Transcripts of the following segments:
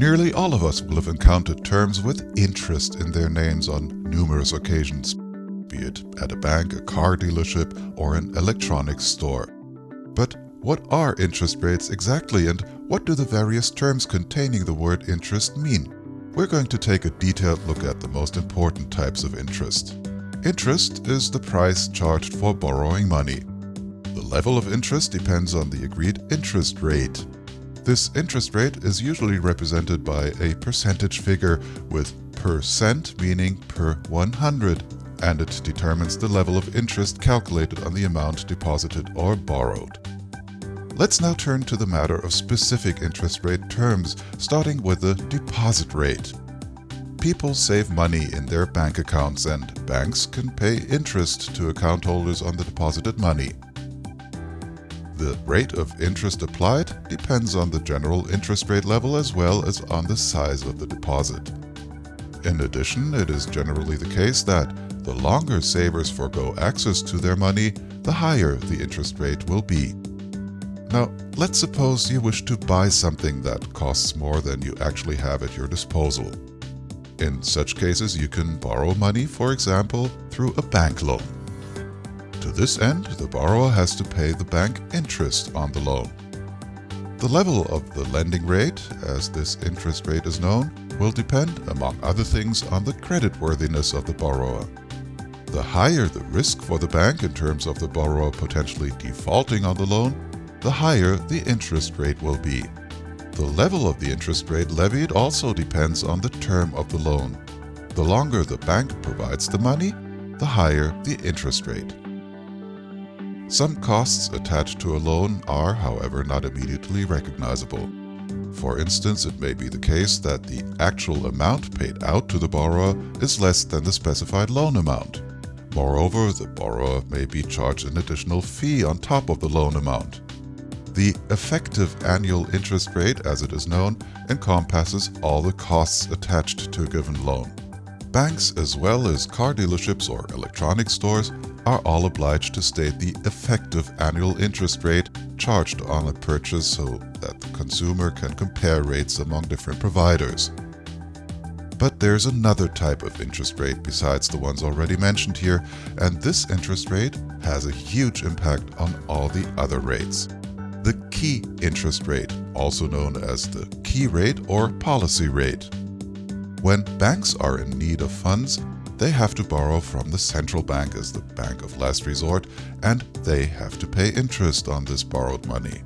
Nearly all of us will have encountered terms with interest in their names on numerous occasions, be it at a bank, a car dealership, or an electronics store. But what are interest rates exactly and what do the various terms containing the word interest mean? We're going to take a detailed look at the most important types of interest. Interest is the price charged for borrowing money. The level of interest depends on the agreed interest rate. This interest rate is usually represented by a percentage figure with percent meaning per 100 and it determines the level of interest calculated on the amount deposited or borrowed. Let's now turn to the matter of specific interest rate terms, starting with the deposit rate. People save money in their bank accounts and banks can pay interest to account holders on the deposited money. The rate of interest applied depends on the general interest rate level as well as on the size of the deposit. In addition, it is generally the case that the longer savers forego access to their money, the higher the interest rate will be. Now, let's suppose you wish to buy something that costs more than you actually have at your disposal. In such cases, you can borrow money, for example, through a bank loan. To this end, the borrower has to pay the bank interest on the loan. The level of the lending rate, as this interest rate is known, will depend, among other things, on the creditworthiness of the borrower. The higher the risk for the bank in terms of the borrower potentially defaulting on the loan, the higher the interest rate will be. The level of the interest rate levied also depends on the term of the loan. The longer the bank provides the money, the higher the interest rate. Some costs attached to a loan are, however, not immediately recognizable. For instance, it may be the case that the actual amount paid out to the borrower is less than the specified loan amount. Moreover, the borrower may be charged an additional fee on top of the loan amount. The effective annual interest rate, as it is known, encompasses all the costs attached to a given loan. Banks as well as car dealerships or electronic stores are all obliged to state the effective annual interest rate charged on a purchase so that the consumer can compare rates among different providers. But there's another type of interest rate besides the ones already mentioned here, and this interest rate has a huge impact on all the other rates. The key interest rate, also known as the key rate or policy rate. When banks are in need of funds, they have to borrow from the central bank as the bank of last resort, and they have to pay interest on this borrowed money.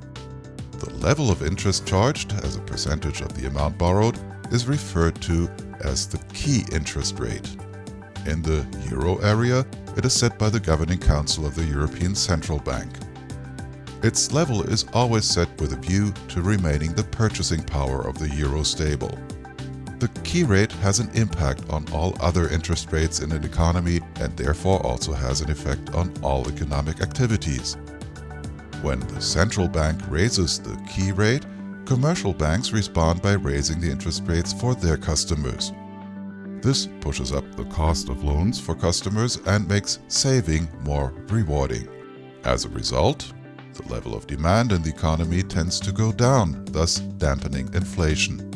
The level of interest charged as a percentage of the amount borrowed is referred to as the key interest rate. In the euro area, it is set by the Governing Council of the European Central Bank. Its level is always set with a view to remaining the purchasing power of the euro stable. The key rate has an impact on all other interest rates in an economy and therefore also has an effect on all economic activities. When the central bank raises the key rate, Commercial banks respond by raising the interest rates for their customers. This pushes up the cost of loans for customers and makes saving more rewarding. As a result, the level of demand in the economy tends to go down, thus dampening inflation.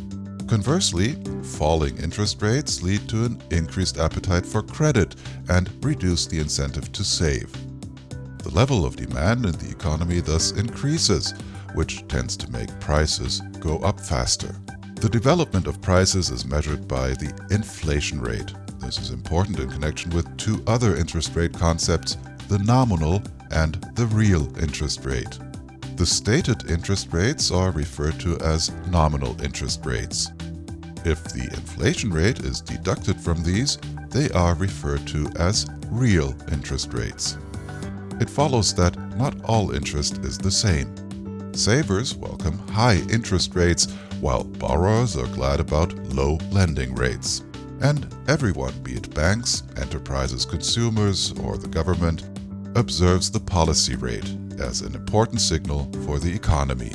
Conversely, falling interest rates lead to an increased appetite for credit and reduce the incentive to save. The level of demand in the economy thus increases, which tends to make prices go up faster. The development of prices is measured by the inflation rate. This is important in connection with two other interest rate concepts, the nominal and the real interest rate. The stated interest rates are referred to as nominal interest rates. If the inflation rate is deducted from these, they are referred to as real interest rates. It follows that not all interest is the same. Savers welcome high interest rates, while borrowers are glad about low lending rates. And everyone, be it banks, enterprises, consumers, or the government, observes the policy rate as an important signal for the economy.